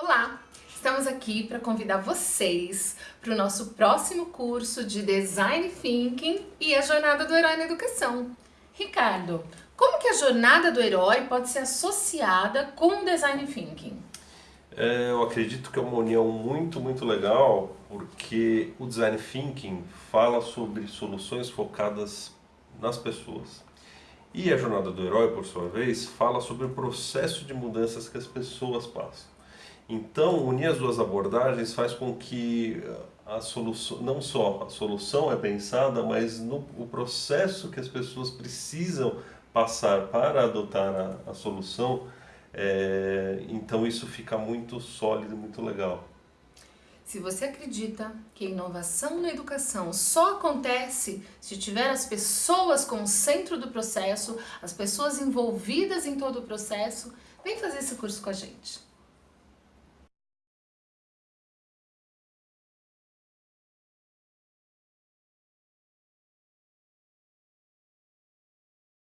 Olá! Estamos aqui para convidar vocês para o nosso próximo curso de Design Thinking e a Jornada do Herói na Educação. Ricardo, como que a Jornada do Herói pode ser associada com o Design Thinking? É, eu acredito que é uma união muito, muito legal, porque o Design Thinking fala sobre soluções focadas nas pessoas. E a Jornada do Herói, por sua vez, fala sobre o processo de mudanças que as pessoas passam. Então, unir as duas abordagens faz com que a solução, não só a solução é pensada, mas no o processo que as pessoas precisam passar para adotar a, a solução, é, então isso fica muito sólido, muito legal. Se você acredita que a inovação na educação só acontece se tiver as pessoas como centro do processo, as pessoas envolvidas em todo o processo, vem fazer esse curso com a gente.